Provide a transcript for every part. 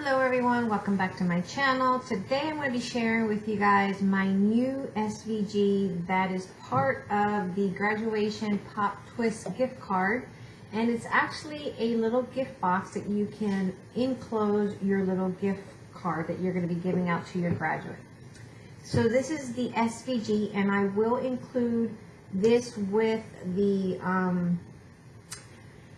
Hello everyone, welcome back to my channel. Today I'm going to be sharing with you guys my new SVG that is part of the graduation Pop Twist gift card. And it's actually a little gift box that you can enclose your little gift card that you're going to be giving out to your graduate. So this is the SVG and I will include this with the um,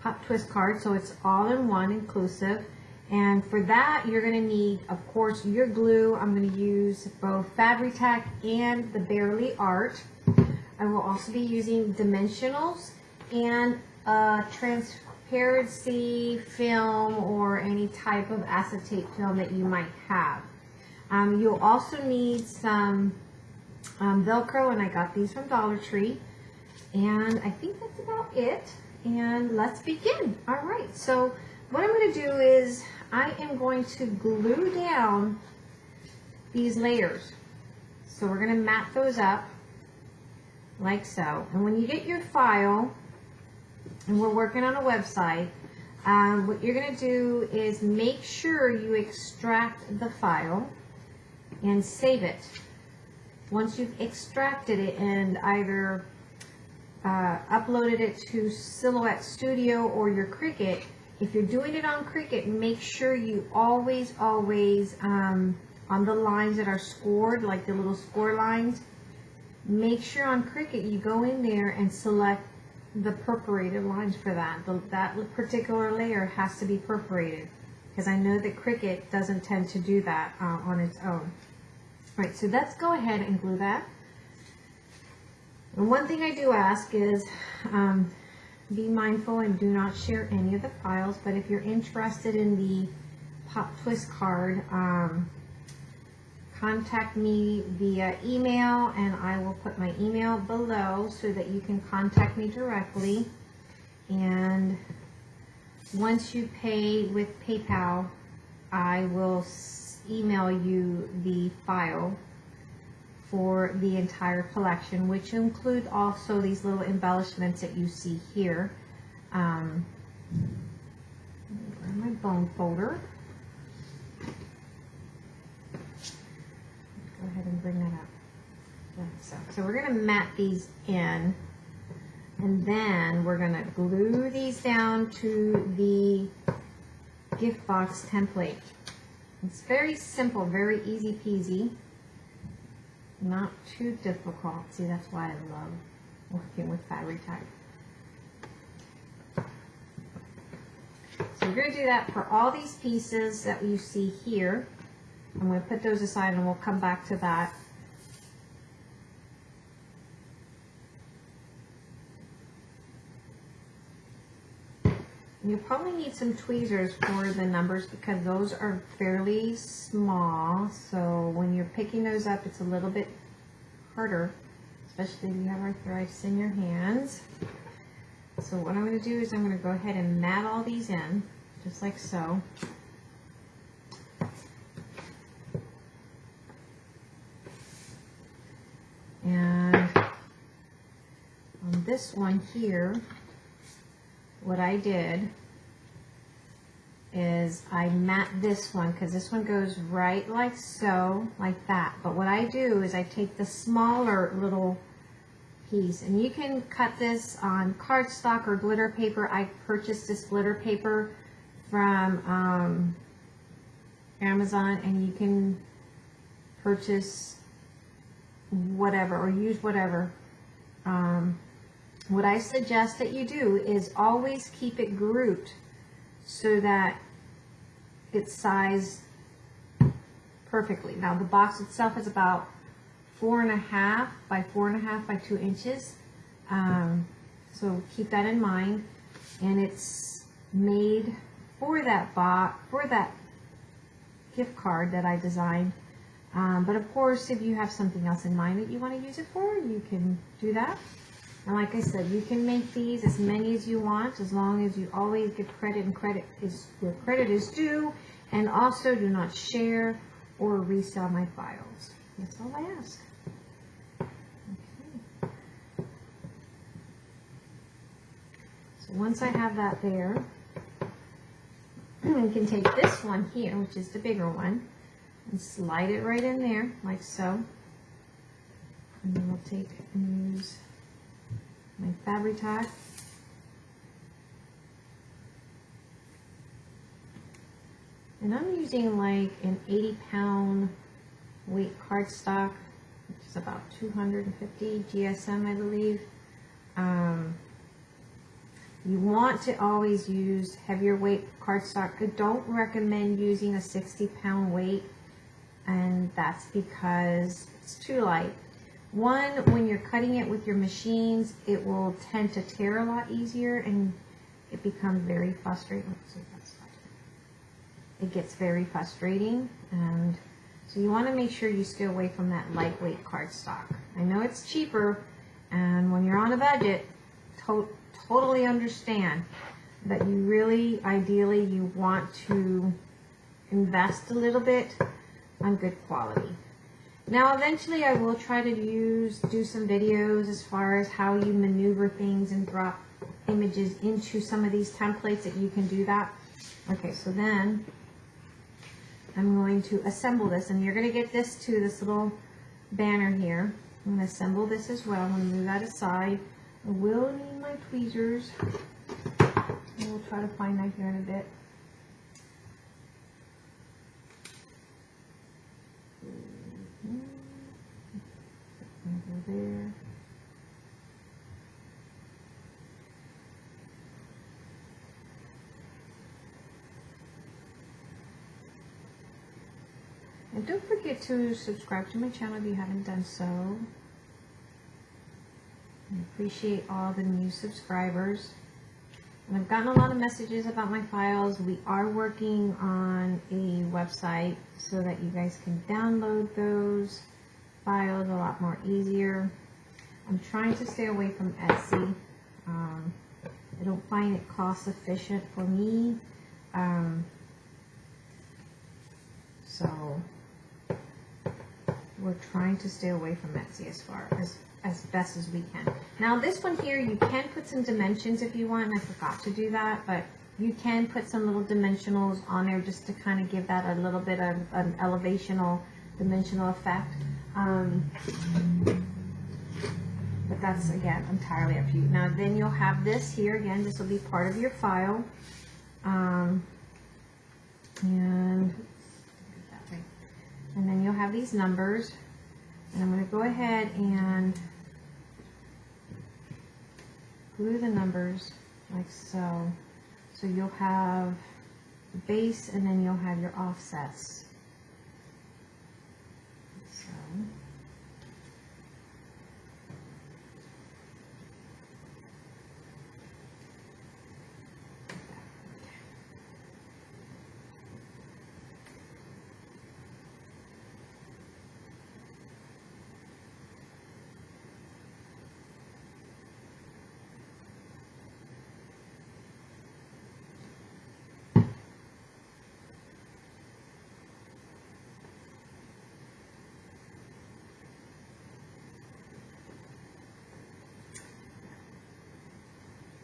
Pop Twist card so it's all in one inclusive. And for that, you're going to need, of course, your glue. I'm going to use both Fabri-Tac and the Bearly Art. I will also be using dimensionals and a transparency film or any type of acetate film that you might have. Um, you'll also need some um, Velcro, and I got these from Dollar Tree. And I think that's about it. And let's begin. All right, so what I'm going to do is I am going to glue down these layers. So we're going to mat those up like so. And when you get your file, and we're working on a website, um, what you're going to do is make sure you extract the file and save it. Once you've extracted it and either uh, uploaded it to Silhouette Studio or your Cricut, if you're doing it on Cricut, make sure you always, always, um, on the lines that are scored, like the little score lines, make sure on Cricut you go in there and select the perforated lines for that. The, that particular layer has to be perforated because I know that Cricut doesn't tend to do that uh, on its own. All right, so let's go ahead and glue that. And one thing I do ask is, um, be mindful and do not share any of the files, but if you're interested in the Pop Twist card, um, contact me via email and I will put my email below so that you can contact me directly. And once you pay with PayPal, I will email you the file for the entire collection, which include also these little embellishments that you see here. Um, my bone folder? Go ahead and bring that up. So, so we're going to mat these in, and then we're going to glue these down to the gift box template. It's very simple, very easy peasy not too difficult. See, that's why I love working with Fabri-Tac. So we're going to do that for all these pieces that you see here. I'm going to put those aside and we'll come back to that. You'll probably need some tweezers for the numbers because those are fairly small. So when you're picking those up, it's a little bit harder, especially if you have arthritis in your hands. So what I'm going to do is I'm going to go ahead and mat all these in, just like so. And on this one here, what I did is I mat this one because this one goes right like so, like that. But what I do is I take the smaller little piece and you can cut this on cardstock or glitter paper. I purchased this glitter paper from um, Amazon and you can purchase whatever or use whatever. Um, what I suggest that you do is always keep it grouped so that it's sized perfectly. Now the box itself is about four and a half by four and a half by two inches. Um, so keep that in mind. And it's made for that box, for that gift card that I designed. Um, but of course, if you have something else in mind that you want to use it for, you can do that. And like I said, you can make these as many as you want, as long as you always give credit and credit is where credit is due, and also do not share or resell my files. That's all I ask. So once I have that there, we can take this one here, which is the bigger one, and slide it right in there, like so. And then we'll take and use my Fabri-Tac. And I'm using like an 80 pound weight cardstock, which is about 250 GSM, I believe. Um, you want to always use heavier weight cardstock. I don't recommend using a 60 pound weight, and that's because it's too light. One, when you're cutting it with your machines, it will tend to tear a lot easier and it becomes very frustrating. It gets very frustrating and so you want to make sure you stay away from that lightweight cardstock. I know it's cheaper and when you're on a budget, to totally understand that you really, ideally, you want to invest a little bit on good quality. Now, eventually I will try to use, do some videos as far as how you maneuver things and drop images into some of these templates that you can do that. Okay, so then I'm going to assemble this and you're going to get this to this little banner here. I'm going to assemble this as well. I'm going to move that aside. I will need my tweezers. We'll try to find that here in a bit. There. And don't forget to subscribe to my channel if you haven't done so. I appreciate all the new subscribers. And I've gotten a lot of messages about my files. We are working on a website so that you guys can download those files a lot more easier. I'm trying to stay away from Etsy. Um, I don't find it cost efficient for me. Um, so we're trying to stay away from Etsy as far as as best as we can. Now this one here, you can put some dimensions if you want, I forgot to do that, but you can put some little dimensionals on there just to kind of give that a little bit of an elevational dimensional effect. Um, but that's, again, entirely up to you. Now then you'll have this here, again, this will be part of your file. Um, and, and then you'll have these numbers. And I'm going to go ahead and glue the numbers like so. So you'll have base and then you'll have your offsets. So.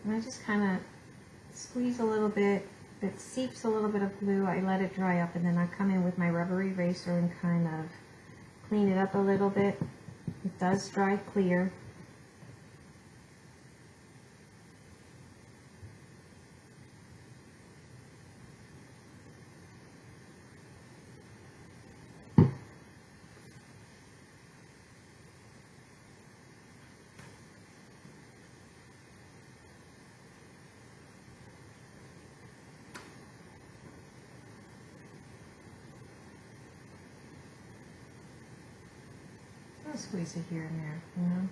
And I just kind of squeeze a little bit. It seeps a little bit of glue, I let it dry up and then I come in with my rubber eraser and kind of clean it up a little bit. It does dry clear. Squeeze it here and there, you know.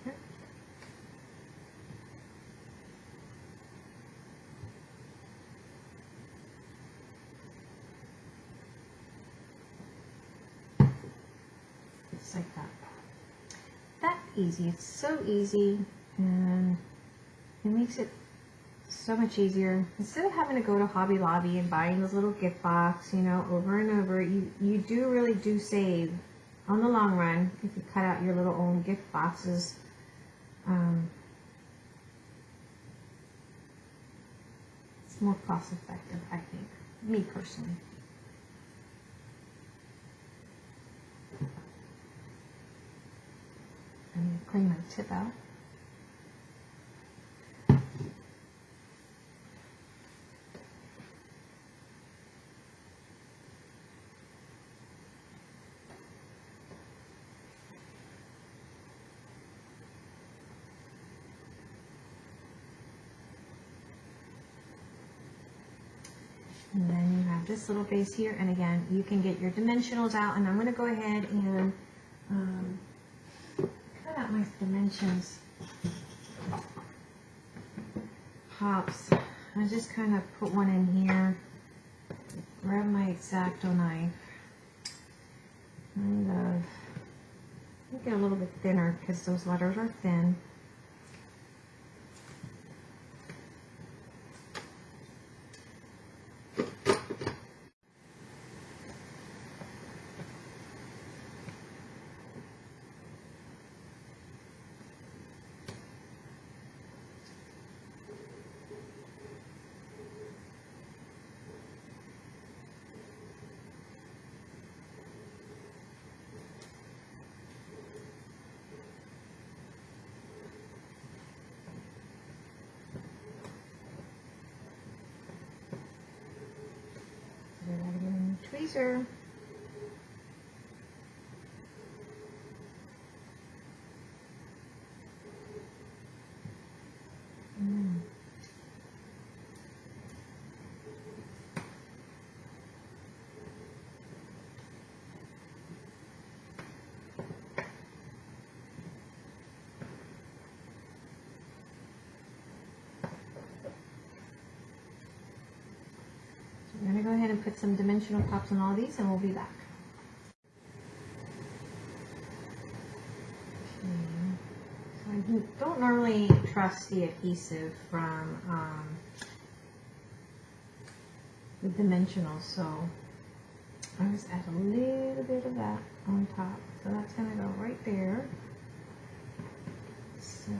Okay. Just like that that easy. It's so easy and it makes it so much easier. Instead of having to go to Hobby Lobby and buying those little gift box, you know, over and over, you, you do really do save on the long run if you cut out your little own gift boxes. Um, it's more cost effective, I think. Me personally. To clean my tip out. And then you have this little base here, and again, you can get your dimensionals out, and I'm going to go ahead and um, cut out my dimensions pops. I just kind of put one in here, grab my X-Acto knife, and uh, make it a little bit thinner because those letters are thin. Then I get a new and put some dimensional pops on all these and we'll be back. Okay. So I do- don't normally trust the adhesive from um, the dimensionals, so I just add a little bit of that on top. So that's going to go right there. So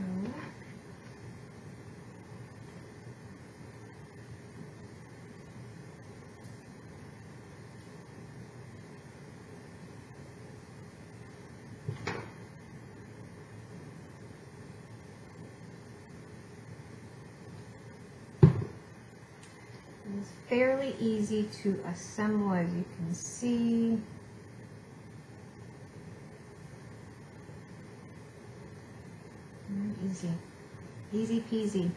It's fairly easy to assemble as you can see. Very easy. Easy peasy.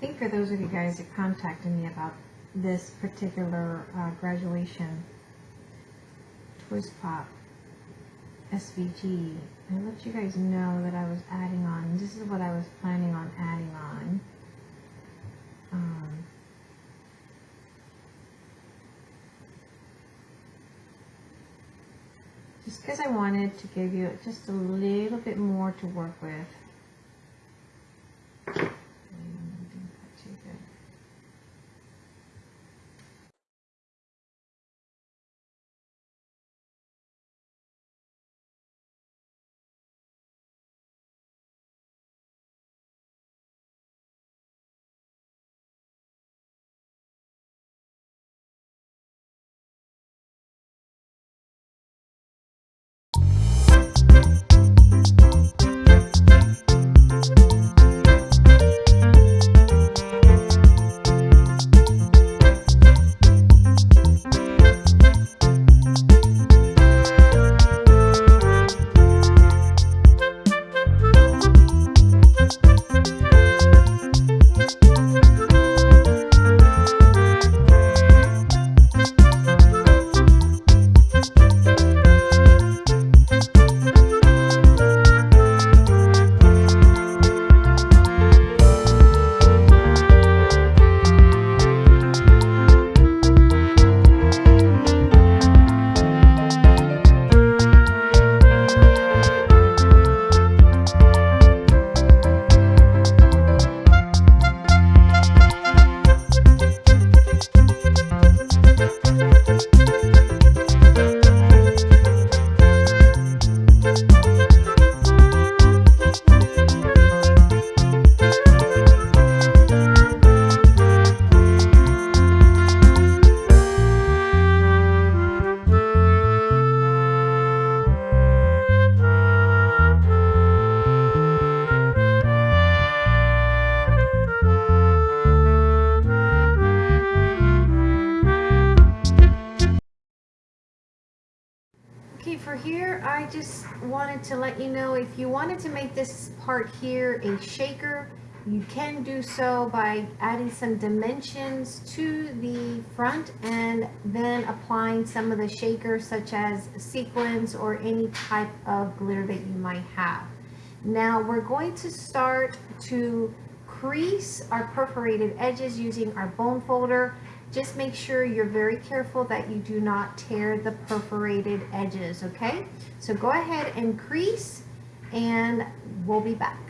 Think for those of you guys that contacted me about this particular uh, graduation twist pop SVG, I let you guys know that I was adding on. This is what I was planning on adding on. Um, just because I wanted to give you just a little bit more to work with. Part here a shaker, you can do so by adding some dimensions to the front and then applying some of the shakers such as sequins or any type of glitter that you might have. Now we're going to start to crease our perforated edges using our bone folder. Just make sure you're very careful that you do not tear the perforated edges, okay? So go ahead and crease and we'll be back.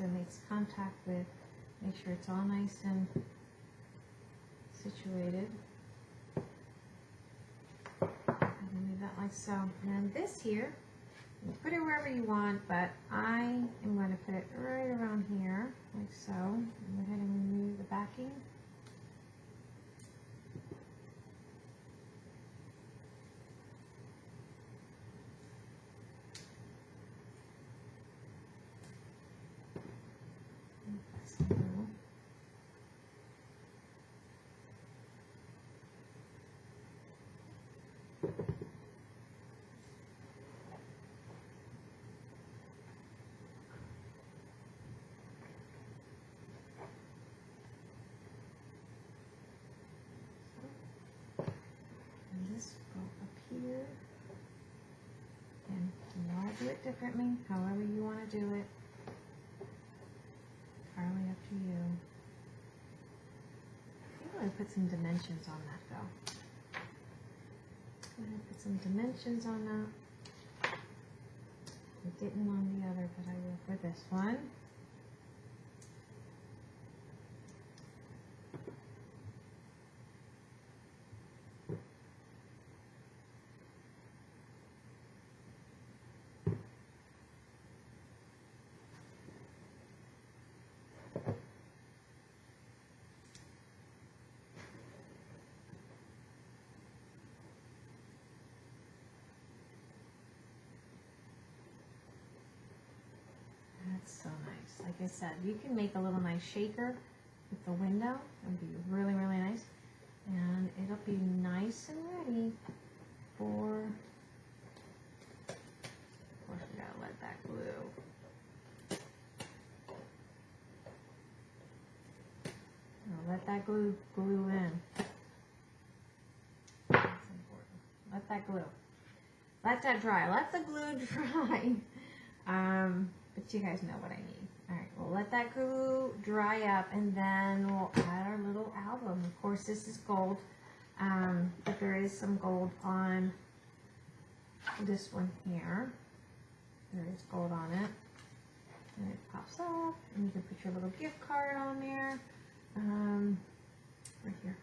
It makes contact with, make sure it's all nice and situated. Leave that like so. And this here, you put it wherever you want, but I am going to put it right around here, like so. Go ahead and remove the backing. And press it down. And this go up here. And you all do it differently, however you want to do it. Entirely up to you. I'm going to put some dimensions on that though. I'm going to put some dimensions on that. I didn't on the other, but I will for this one. That's so nice. Like I said, you can make a little nice shaker with the window. It'll be really, really nice. And it'll be nice and ready for, of course we gotta let that glue. Let that glue glue in. That's important. Let that glue. Let that dry. Let the glue dry. Um, but you guys know what I mean. Alright, we'll let that glue dry up and then we'll add our little album. Of course, this is gold, um, but there is some gold on this one here. There is gold on it. And it pops up, and you can put your little gift card on there. Um, right here.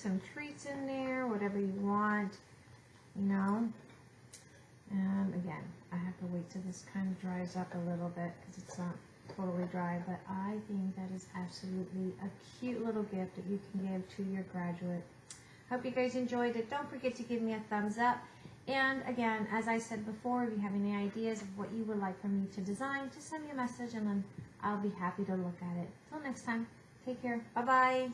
Some treats in there, whatever you want, you know. And again, I have to wait till this kind of dries up a little bit because it's not totally dry, but I think that is absolutely a cute little gift that you can give to your graduate. Hope you guys enjoyed it. Don't forget to give me a thumbs up. And again, as I said before, if you have any ideas of what you would like for me to design, just send me a message and then I'll be happy to look at it. Till next time, take care. Bye bye.